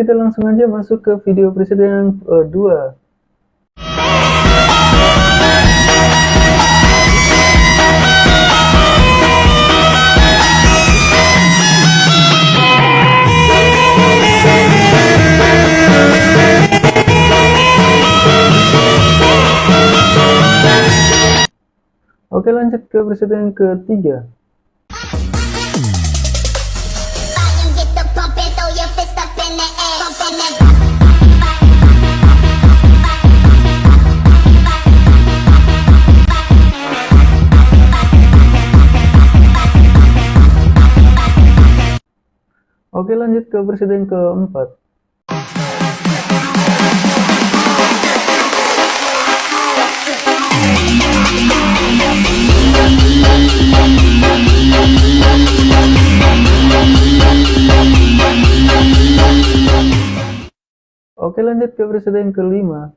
kita langsung aja masuk ke video presiden uh, 2. Oke lanjut ke presiden ketiga. Lanjut ke presiden keempat. Oke lanjut ke presiden kelima.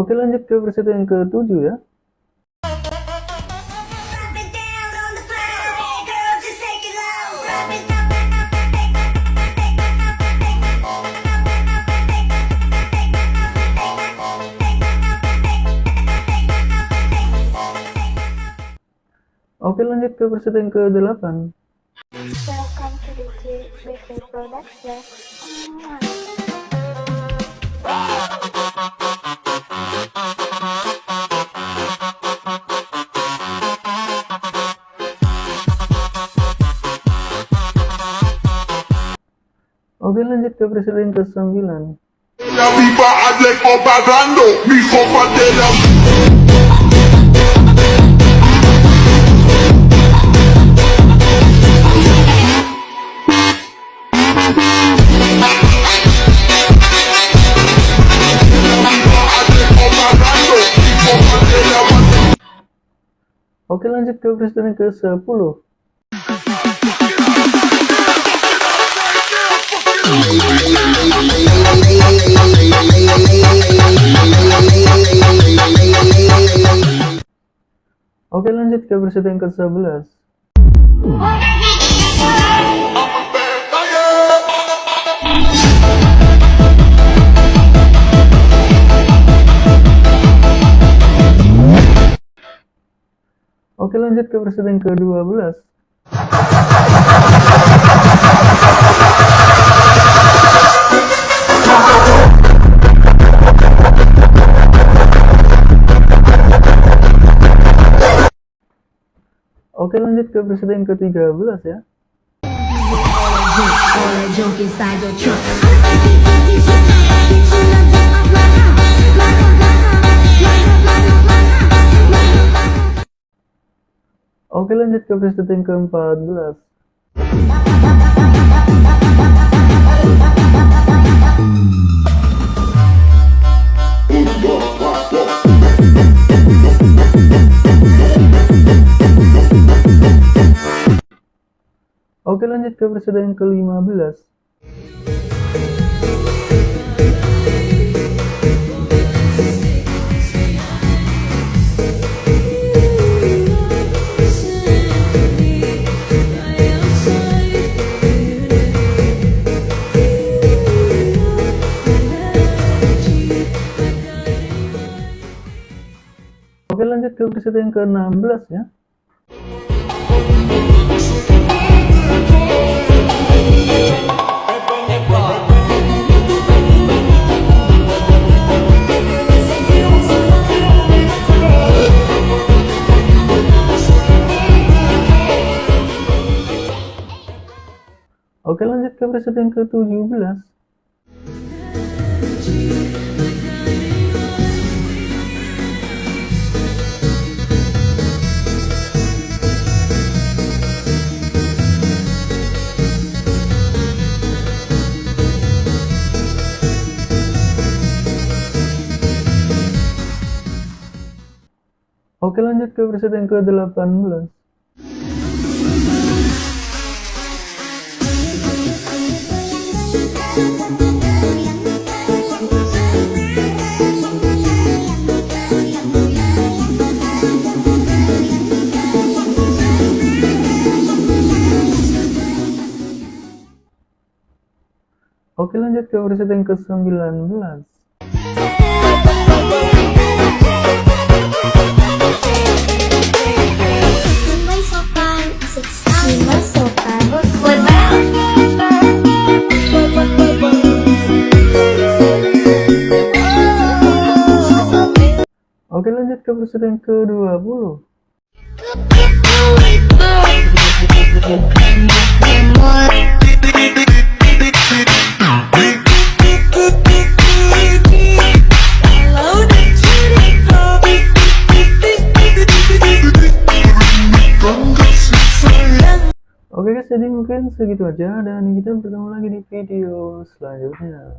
Oke lanjut ke ya. It low. Drop it Oke lanjut ke presiden ke-8 Welcome to the Oke lanjut ke presiden ke-9 La viva Alejo pagando, mi copa de la... Alejo pagando, mi copa de la... Oke lanjut ke presiden ke-10 Oke lanjut ke presiden ke-11 Oke lanjut ke presiden ke-12 lanjut ke presiden ke-13 ya. Oke lanjut ke presiden ke-14 lanjut ke presiden ke-15 Oke lanjut ke presiden ke-16 ya ke presiden ke-17. Oke lanjut ke presiden ke-18. Oke lanjut ke presiden ke-19. Oke lanjut ke presiden ke-20. Oke guys, jadi mungkin segitu aja dan kita bertemu lagi di video selanjutnya.